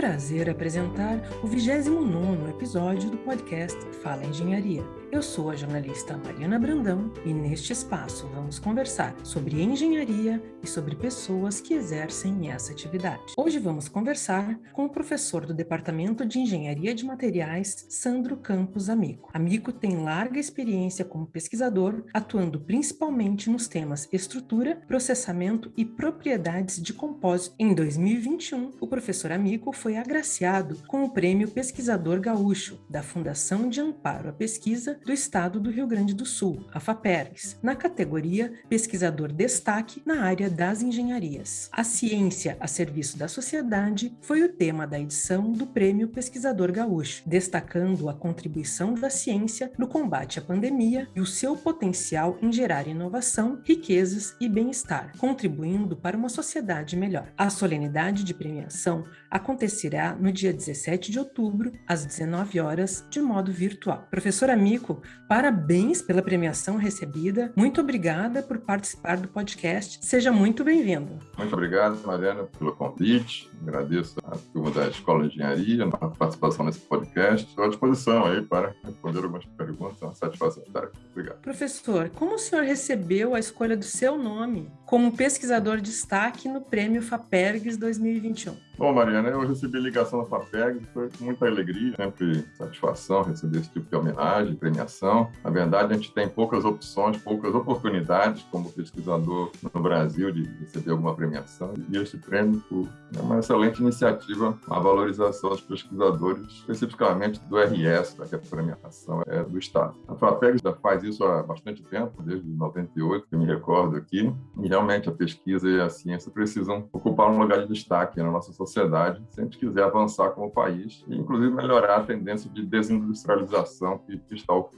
prazer apresentar o 29º episódio do podcast Fala Engenharia. Eu sou a jornalista Mariana Brandão e neste espaço vamos conversar sobre engenharia e sobre pessoas que exercem essa atividade. Hoje vamos conversar com o professor do Departamento de Engenharia de Materiais, Sandro Campos Amico. Amico tem larga experiência como pesquisador, atuando principalmente nos temas estrutura, processamento e propriedades de compósito. Em 2021, o professor Amico foi agraciado com o Prêmio Pesquisador Gaúcho da Fundação de Amparo à Pesquisa do Estado do Rio Grande do Sul, a FAPERGS, na categoria Pesquisador Destaque na área das engenharias. A ciência a serviço da sociedade foi o tema da edição do Prêmio Pesquisador Gaúcho, destacando a contribuição da ciência no combate à pandemia e o seu potencial em gerar inovação, riquezas e bem-estar, contribuindo para uma sociedade melhor. A solenidade de premiação acontecerá no dia 17 de outubro, às 19 horas, de modo virtual. Professor Amico, parabéns pela premiação recebida. Muito obrigada por participar do podcast. Seja muito bem-vindo. Muito obrigado, Mariana, pelo convite. Agradeço a turma da Escola de Engenharia na participação nesse podcast. Estou à disposição aí para responder algumas perguntas. É uma satisfação estar aqui. Obrigado. Professor, como o senhor recebeu a escolha do seu nome como pesquisador de destaque no Prêmio FAPERGS 2021? Bom, Mariana, eu recebi ligação da FAPEG, foi com muita alegria, sempre satisfação receber esse tipo de homenagem, premiação. Na verdade, a gente tem poucas opções, poucas oportunidades como pesquisador no Brasil de receber alguma premiação. E este prêmio é uma excelente iniciativa, a valorização dos pesquisadores, especificamente do RS, que a premiação é do Estado. A FAPEG já faz isso há bastante tempo, desde 98, que eu me recordo aqui, e realmente a pesquisa e a ciência precisam ocupar um lugar de destaque na nossa sociedade se a gente quiser avançar como país e, inclusive, melhorar a tendência de desindustrialização que está ocorrendo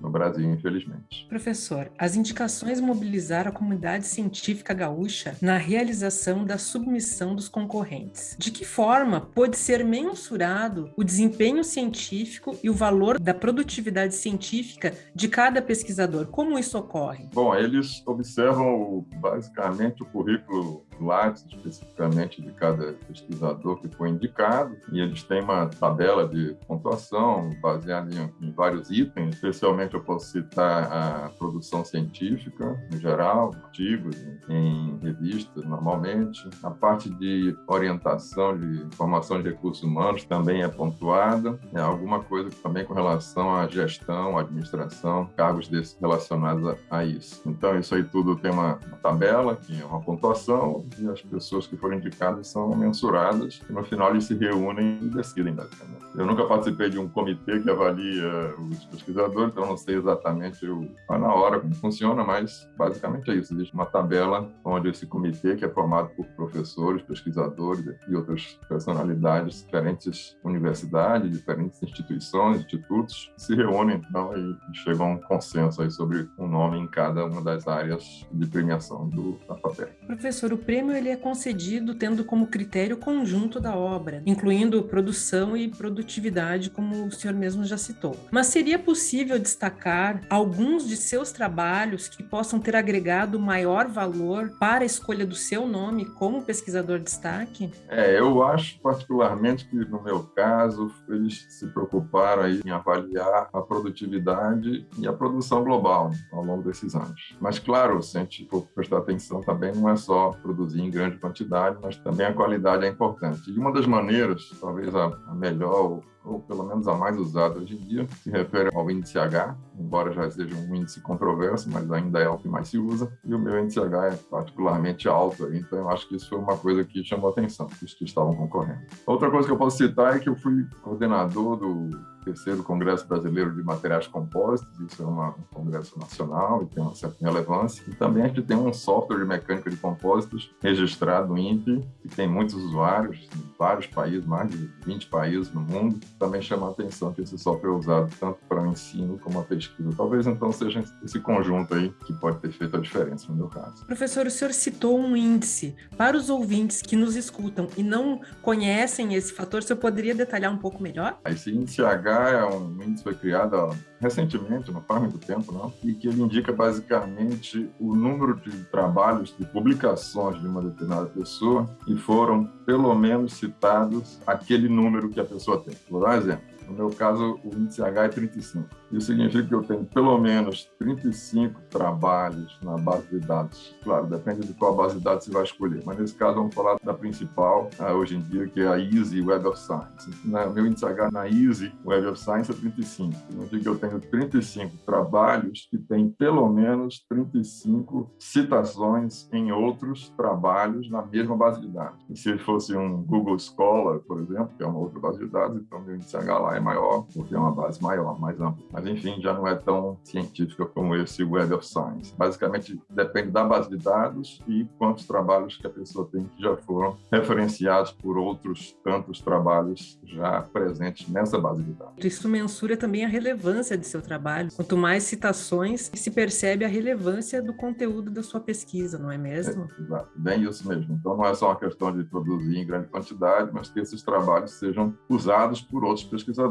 no Brasil, infelizmente. Professor, as indicações mobilizaram a comunidade científica gaúcha na realização da submissão dos concorrentes. De que forma pode ser mensurado o desempenho científico e o valor da produtividade científica de cada pesquisador? Como isso ocorre? Bom, eles observam basicamente o currículo Lattes, especificamente de cada pesquisador que foi indicado, e eles têm uma tabela de pontuação baseada em, em, vários itens, especialmente eu posso citar a produção científica, em geral, artigos em, revistas, normalmente. A parte de orientação de formação de recursos humanos também é pontuada. É alguma coisa também com relação à gestão, administração, cargos desses relacionados a, a isso. Então, isso aí tudo tem uma, uma tabela, que é uma pontuação, e as pessoas que foram indicadas são mensuradas e no final eles se reúnem e decidem basicamente. Eu nunca participei de um comitê que avalia os pesquisadores, então não sei exatamente o, na hora como funciona, mas basicamente é isso. Existe uma tabela onde esse comitê, que é formado por professores, pesquisadores e outras personalidades, diferentes universidades, diferentes instituições, institutos, se reúnem então e chegam a um consenso aí sobre um nome em cada uma das áreas de premiação do, da. Professor, o prêmio ele é concedido tendo como critério o conjunto da obra, incluindo produção e produtividade, como o senhor mesmo já citou. Mas seria possível destacar alguns de seus trabalhos que possam ter agregado maior valor para a escolha do seu nome como pesquisador de destaque? É, eu acho particularmente que no meu caso eles se preocuparam aí em avaliar a produtividade e a produção global ao longo desses anos. Mas claro, se a gente for prestar atenção também não é só produzir produzir em grande quantidade, mas também a qualidade é importante. E uma das maneiras, talvez a, melhor Tchau ou pelo menos a mais usada hoje em dia, se refere ao índice H, embora já seja um índice controverso, mas ainda é o que mais se usa, e o meu índice H é particularmente alto, então eu acho que isso foi uma coisa que chamou atenção, os que estavam concorrendo. Outra coisa que eu posso citar é que eu fui coordenador do terceiro Congresso Brasileiro de Materiais Compósitos, isso é uma, um congresso nacional e tem uma certa relevância. E também a gente tem um software de mecânica de compósitos registrado no INPE, que tem muitos usuários em vários países, mais de 20 países no mundo. Também chama a atenção que esse software é usado tanto para o ensino como a pesquisa. Talvez então seja esse conjunto aí que pode ter feito a diferença no meu caso. Professor, o senhor citou um índice. Para os ouvintes que nos escutam e não conhecem esse fator, o senhor poderia detalhar um pouco melhor? Esse índice H é um índice que foi criado recentemente, não faz muito tempo, não, e que ele indica basicamente o número de trabalhos, de publicações de uma determinada pessoa que foram pelo menos citados aquele número que a pessoa tem. Vou dar um exemplo. No meu caso, o índice H é 35. Isso significa que eu tenho pelo menos 35 trabalhos na base de dados. Claro, depende de qual base de dados você vai escolher, mas nesse caso vamos falar da principal uh, hoje em dia, que é a Easy Web of Science. Na, meu índice H na Easy Web of Science é 35. Significa que eu tenho 35 trabalhos que têm pelo menos 35 citações em outros trabalhos na mesma base de dados. E se fosse um Google Scholar, por exemplo, que é uma outra base de dados, então meu índice H lá é maior, porque é uma base maior, mais ampla. Mas, enfim, já não é tão científica como esse Web of Science. Basicamente, depende da base de dados e quantos trabalhos que a pessoa tem que já foram referenciados por outros tantos trabalhos já presentes nessa base de dados. Isso mensura também a relevância de seu trabalho. Quanto mais citações, se percebe a relevância do conteúdo da sua pesquisa, não é mesmo? É, exato, bem isso mesmo. Então, não é só uma questão de produzir em grande quantidade, mas que esses trabalhos sejam usados por outros pesquisadores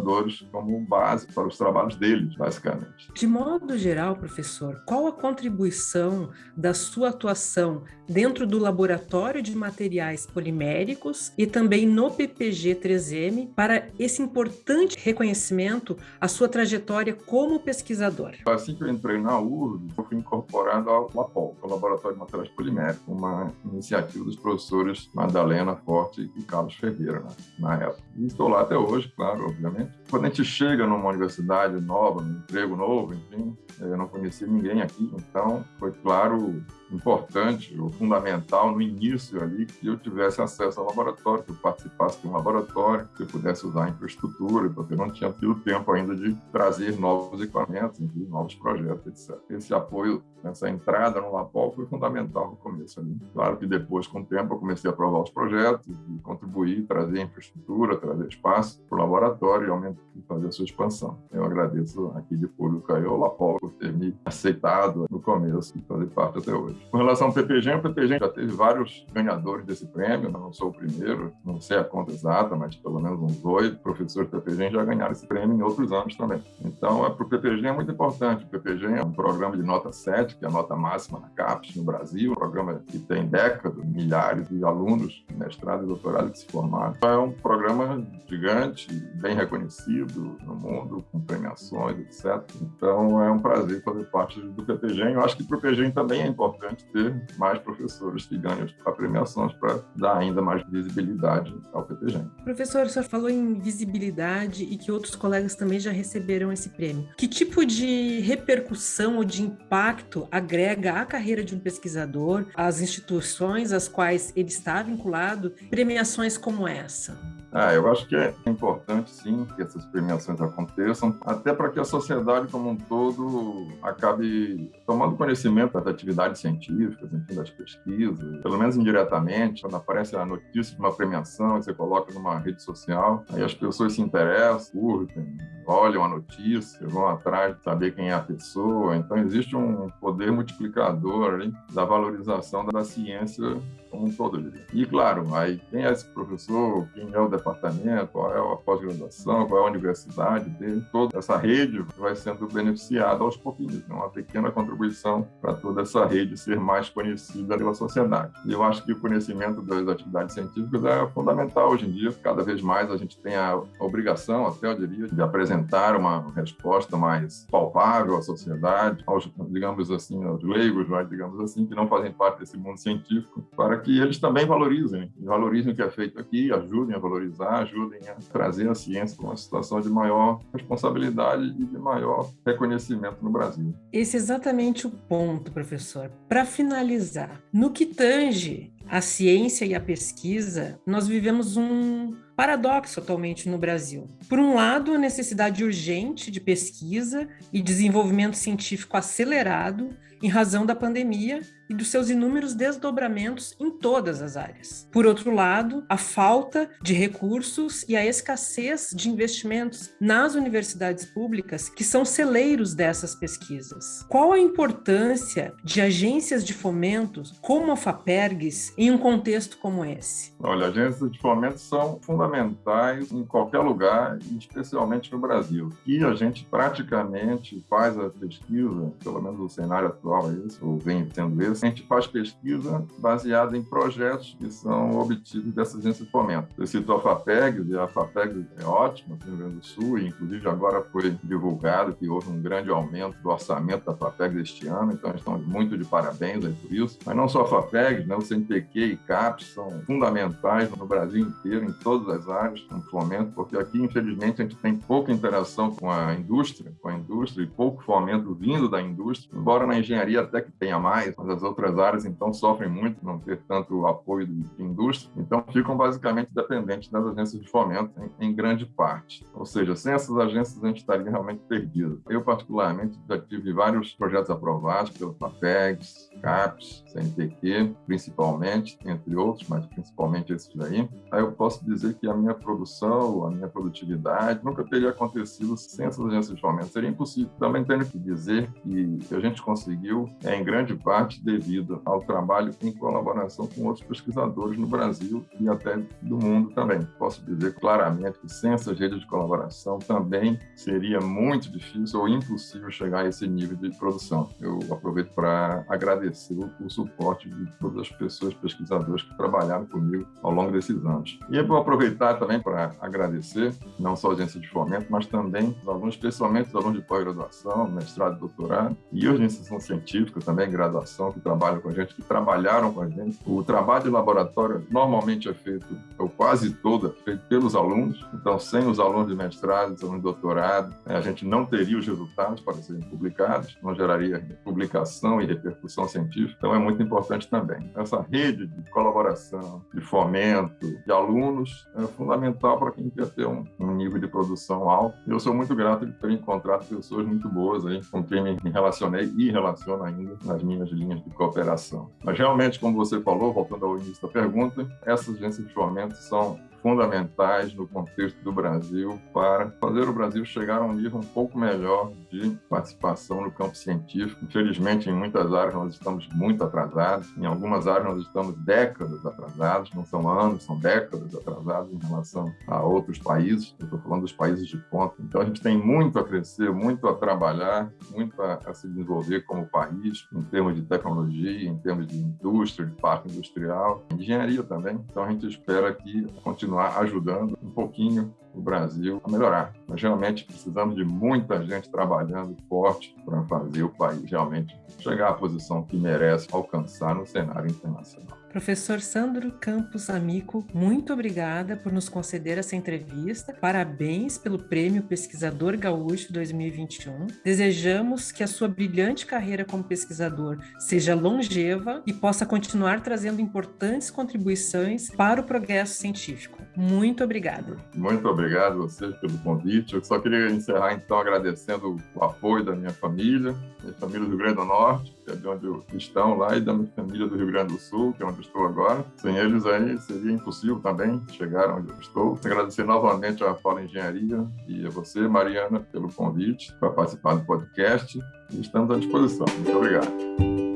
como base para os trabalhos deles, basicamente. De modo geral, professor, qual a contribuição da sua atuação dentro do laboratório de materiais poliméricos e também no PPG 3M para esse importante reconhecimento à sua trajetória como pesquisador? Assim que eu entrei na URB, eu fui incorporado ao LAPOL, o Laboratório de Materiais Poliméricos, uma iniciativa dos professores Madalena Forte e Carlos Ferreira, né, na época. E estou lá até hoje, claro, obviamente quando a gente chega numa universidade nova, num emprego novo, enfim, eu não conhecia ninguém aqui, então foi claro importante ou fundamental no início ali que eu tivesse acesso ao laboratório, que eu participasse de um laboratório, que eu pudesse usar a infraestrutura, porque eu não tinha tido tempo ainda de trazer novos equipamentos, novos projetos, etc. Esse apoio, essa entrada no Lapol foi fundamental no começo ali. Claro que depois, com o tempo, eu comecei a aprovar os projetos e contribuir, trazer infraestrutura, trazer espaço para o laboratório e aumentar, fazer a sua expansão. Eu agradeço aqui de público ao Lapol por ter me aceitado no começo e fazer parte até hoje. Com relação ao PPG, o PPG já teve vários ganhadores desse prêmio, não sou o primeiro, não sei a conta exata, mas pelo menos uns oito professores do PPG já ganharam esse prêmio em outros anos também. Então, é, para o PPG é muito importante. O PPG é um programa de nota 7, que é a nota máxima na CAPES no Brasil, um programa que tem décadas, milhares de alunos, mestrado e doutorado que se formaram. É um programa gigante, bem reconhecido no mundo, com premiações, etc. Então, é um prazer fazer parte do PPG. Eu acho que para o PPG também é importante importante ter mais professores que ganham a premiações para dar ainda mais visibilidade ao PPG. Professor, o senhor falou em visibilidade e que outros colegas também já receberam esse prêmio. Que tipo de repercussão ou de impacto agrega à carreira de um pesquisador, às instituições às quais ele está vinculado, premiações como essa? Ah, eu acho que é importante, sim, que essas premiações aconteçam, até para que a sociedade como um todo acabe tomando conhecimento das atividades científicas, enfim, das pesquisas, pelo menos indiretamente, quando aparece a notícia de uma premiação, você coloca numa rede social, aí as pessoas se interessam, curtem, olham a notícia, vão atrás de saber quem é a pessoa. Então, existe um poder multiplicador ali da valorização da ciência como um todo. E, claro, aí quem é esse professor, quem é o departamento, qual é a pós-graduação, qual é a universidade dele, toda essa rede vai sendo beneficiada aos pouquinhos. É uma pequena contribuição para toda essa rede ser mais conhecida pela sociedade. E eu acho que o conhecimento das atividades científicas é fundamental hoje em dia. Cada vez mais a gente tem a obrigação, até eu diria, de apresentar uma resposta mais palpável à sociedade, aos, digamos assim, aos leigos, digamos assim, que não fazem parte desse mundo científico, para para que eles também valorizem, valorizem o que é feito aqui, ajudem a valorizar, ajudem a trazer a ciência para uma situação de maior responsabilidade e de maior reconhecimento no Brasil. Esse é exatamente o ponto, professor. Para finalizar, no que tange a ciência e a pesquisa, nós vivemos um paradoxo atualmente no Brasil. Por um lado, a necessidade urgente de pesquisa e desenvolvimento científico acelerado em razão da pandemia e dos seus inúmeros desdobramentos em todas as áreas. Por outro lado, a falta de recursos e a escassez de investimentos nas universidades públicas, que são celeiros dessas pesquisas. Qual a importância de agências de fomento como a FAPERGS em um contexto como esse? Olha, agências de fomento são fundamentais fundamentais em qualquer lugar, especialmente no Brasil. E a gente praticamente faz a pesquisa, pelo menos o cenário atual é esse, ou vem sendo esse, a gente faz pesquisa baseada em projetos que são obtidos dessas agências de fomento. Eu cito a FAPEG, e a FAPEG é ótima no Rio Grande do Sul, e inclusive agora foi divulgado que houve um grande aumento do orçamento da FAPEG este ano, então estamos muito de parabéns aí por isso. Mas não só a FAPEG, né, o CNPq e CAPES são fundamentais no Brasil inteiro, em todas as áreas, no fomento, porque aqui, infelizmente, a gente tem pouca interação com a indústria, com a indústria e pouco fomento vindo da indústria, embora na engenharia até que tenha mais, mas as outras áreas, então, sofrem muito não ter tanto apoio de indústria, então ficam basicamente dependentes das agências de fomento em, em grande parte. Ou seja, sem essas agências a gente estaria realmente perdido. Eu, particularmente, já tive vários projetos aprovados pelo FAPEGS, CAPES, CNPq, principalmente, entre outros, mas principalmente esses daí. Aí eu posso dizer que a minha produção, a minha produtividade nunca teria acontecido sem essas agências de fomento. Seria impossível. Também tenho que dizer que a gente conseguiu, é, em grande parte, devido ao trabalho em colaboração com outros pesquisadores no Brasil e até do mundo também. Posso dizer claramente que sem essas redes de colaboração também seria muito difícil ou impossível chegar a esse nível de produção. Eu aproveito para agradecer o suporte de todas as pessoas pesquisadoras que trabalharam comigo ao longo desses anos. E eu vou aproveitar também para agradecer não só a agência de fomento, mas também os alunos, especialmente os alunos de pós-graduação, mestrado doutorado, e iniciação científica também, graduação, que trabalham com a gente, que trabalharam com a gente. O trabalho de laboratório normalmente é feito, ou quase todo, é feito pelos alunos, então sem os alunos de mestrado, os alunos de doutorado, né, a gente não teria os resultados para serem publicados, não geraria publicação e repercussão científica, então é muito importante também. Essa rede de colaboração, de fomento, de alunos, é fundamental para quem quer ter um, um nível de produção alto. Eu sou muito grato de ter encontrado pessoas muito boas aí, com quem me relacionei e relaciono ainda nas minhas linhas de cooperação. Mas realmente, como você falou, voltando ao início da pergunta, essas agências de fomento são fundamentais no contexto do Brasil para fazer o Brasil chegar a um nível um pouco melhor de participação no campo científico. Infelizmente, em muitas áreas nós estamos muito atrasados, em algumas áreas nós estamos décadas atrasados, não são anos, são décadas atrasados em relação a outros países. Eu estou falando dos países de ponta. Então a gente tem muito a crescer, muito a trabalhar, muito a, a se desenvolver como país em termos de tecnologia, em termos de indústria, de parque industrial, engenharia também. Então a gente espera que continuar ajudando um pouquinho o Brasil a melhorar. Nós realmente precisamos de muita gente trabalhando forte para fazer o país realmente chegar à posição que merece alcançar no cenário internacional. Professor Sandro Campos Amico, muito obrigada por nos conceder essa entrevista. Parabéns pelo Prêmio Pesquisador Gaúcho 2021. Desejamos que a sua brilhante carreira como pesquisador seja longeva e possa continuar trazendo importantes contribuições para o progresso científico. Muito obrigada. Muito obrigado a vocês pelo convite. Eu só queria encerrar então agradecendo o apoio da minha família, minha família do Grande do Norte, que é de onde estão lá, e da minha família do Rio Grande do Sul, que é onde estou agora. Sem eles aí seria impossível também chegar onde eu estou. Agradecer novamente à Fala Engenharia e a você, Mariana, pelo convite para participar do podcast. Estamos à disposição. Muito obrigado.